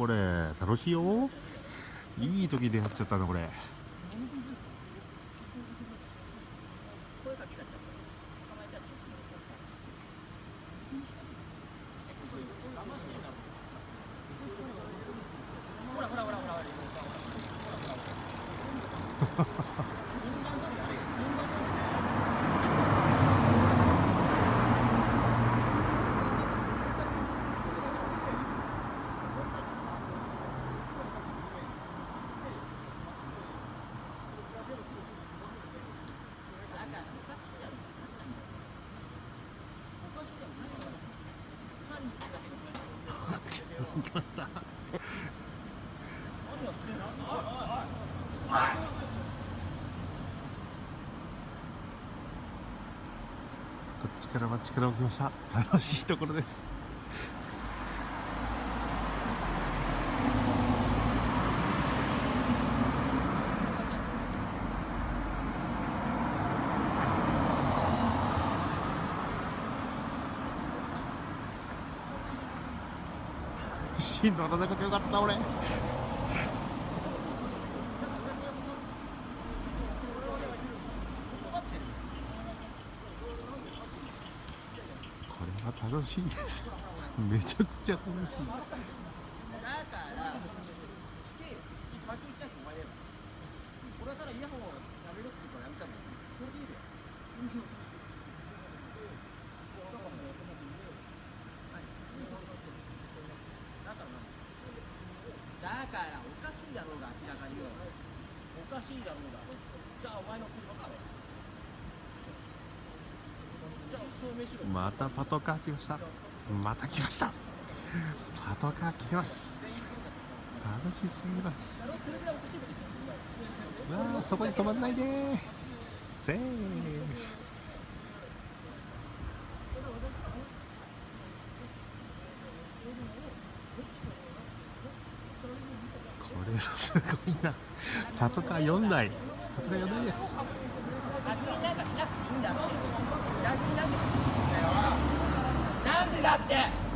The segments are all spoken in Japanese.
これ楽しいよ。いい時出会っちゃったなこれ。来ましたこっちからは力をきました。楽しいところです。乗らなくてよかった俺。これは楽しいです。めちゃくちゃ楽しい。俺からイヤホンやめろって言うからやめたのそれでいいよだからおかしいだろうが明らかによ。おかしいだろうが。じゃあお前の車かじゃあ証明しろ。またパトカー来ました。また来ました。パトカー来てます。楽しすぎます。わあそこに止まんないでせーれはすごいな。パトカー4台。パトカー4台です。なんでだって。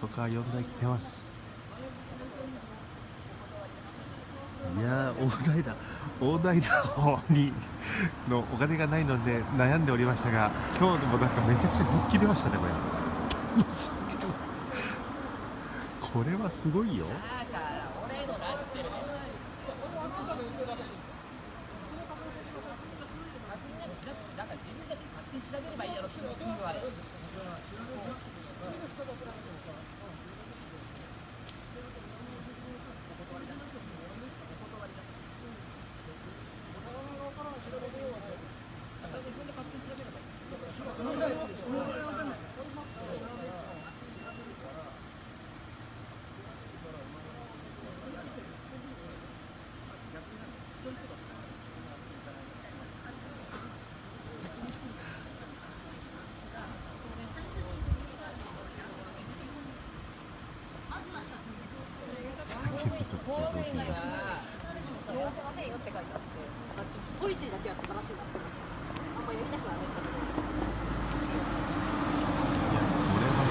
パトカー4台来てます。いやー大台だ大台の方にのお金がないので悩んでおりましたが今日でもなんかめちゃくちゃ人切れましたねこれ。これはすごいよだから俺のなんつってるねだから自分たちで勝手に調べればいいやろ人の国はねちょっと動きました酔わせませんよって書いてあって、なんかちょっとポリシーだけは素晴らしいなって思ってます。あんまやりたくはないんだけど。いやこれは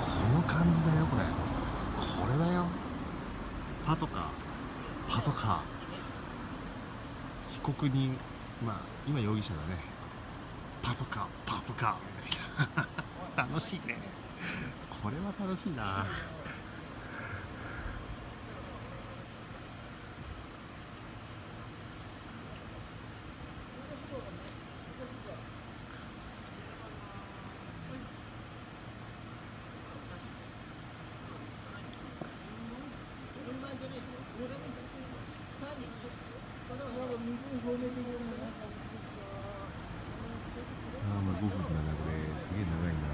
この感じだよこれ。これだよ。パトカーパトカー被告人。まあ今容疑者だね。パトカーパトカーみたいな楽しいね。これは楽しいなああまあ5分だなこれすげえ長いな。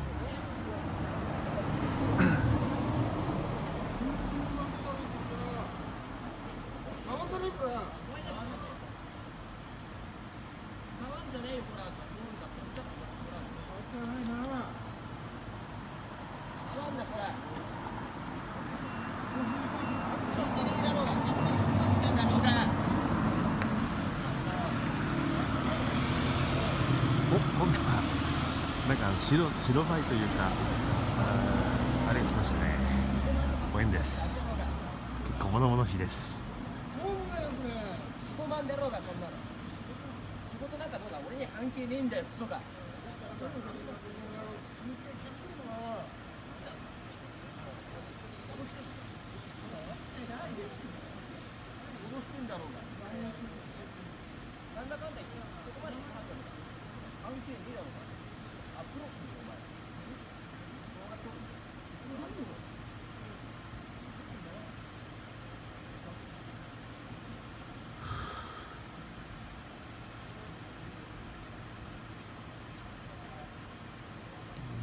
Thank you. お今度はなんか白白バイというかあれが来ましたね。ご縁です。結構物々しいです。だろうがそんなの。仕事なんかどうだ？俺に関係ねえんだよクソが。脅してんだろうがなんだかんだ言ってそこまで言ってはんだろうが関係ねえだろうがアプローチお前動画撮るの何よ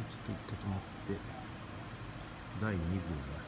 ちょっと一回止まって第2号が。